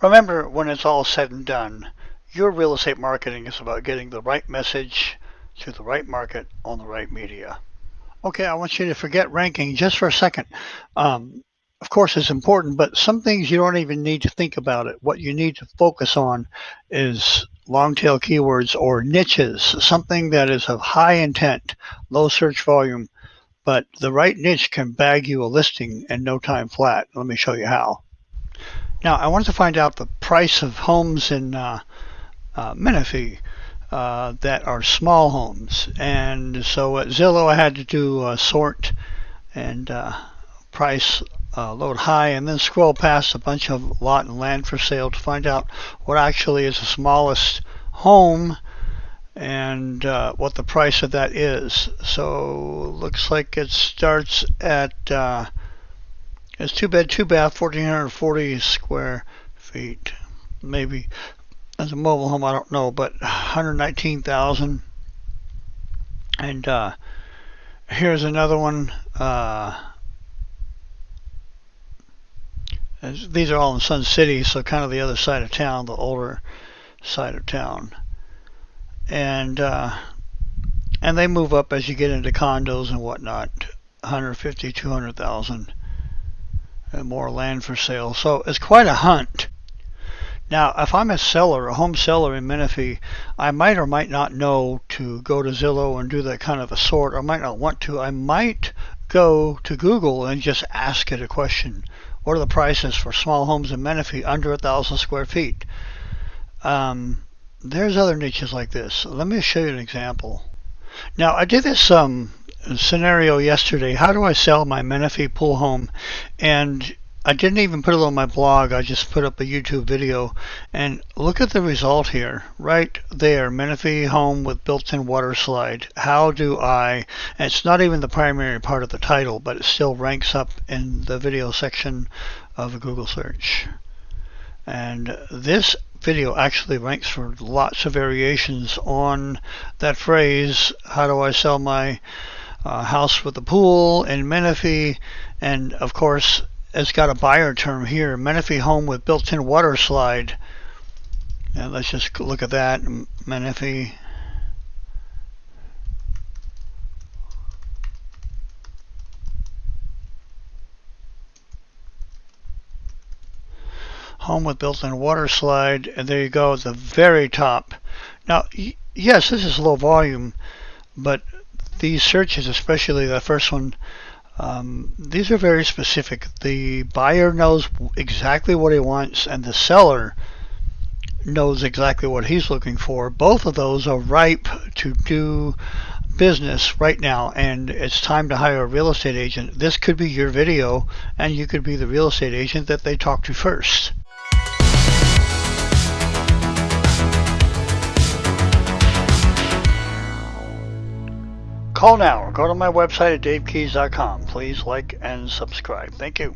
Remember, when it's all said and done, your real estate marketing is about getting the right message to the right market on the right media. Okay, I want you to forget ranking just for a second. Um, of course, it's important, but some things you don't even need to think about it. What you need to focus on is long tail keywords or niches, something that is of high intent, low search volume, but the right niche can bag you a listing in no time flat. Let me show you how. Now, I wanted to find out the price of homes in uh, uh, Menifee uh, that are small homes. And so at Zillow, I had to do a sort and uh, price uh, load high and then scroll past a bunch of lot and land for sale to find out what actually is the smallest home and uh, what the price of that is. So looks like it starts at uh, it's two bed, two bath, 1440 square feet. Maybe as a mobile home, I don't know, but 119,000. And uh, here's another one. Uh, these are all in Sun City, so kind of the other side of town, the older side of town. And uh, and they move up as you get into condos and whatnot, 150, 200,000, and more land for sale. So it's quite a hunt. Now, if I'm a seller, a home seller in Menifee, I might or might not know to go to Zillow and do that kind of a sort. I might not want to. I might go to Google and just ask it a question. What are the prices for small homes in Menifee under a thousand square feet? Um, there's other niches like this. Let me show you an example. Now, I did this um, scenario yesterday. How do I sell my Menifee pool home? And I didn't even put it on my blog. I just put up a YouTube video. And look at the result here. Right there. Menifee home with built-in water slide. How do I... it's not even the primary part of the title, but it still ranks up in the video section of a Google search. And this video actually ranks for lots of variations on that phrase, how do I sell my uh, house with a pool in Menifee? And of course, it's got a buyer term here, Menifee home with built-in water slide. And let's just look at that, Menifee. Home with built-in water slide, and there you go at the very top. Now, yes, this is low volume, but these searches, especially the first one, um, these are very specific. The buyer knows exactly what he wants, and the seller knows exactly what he's looking for. Both of those are ripe to do business right now, and it's time to hire a real estate agent. This could be your video, and you could be the real estate agent that they talk to first. Call now or go to my website at davekeys.com. Please like and subscribe. Thank you.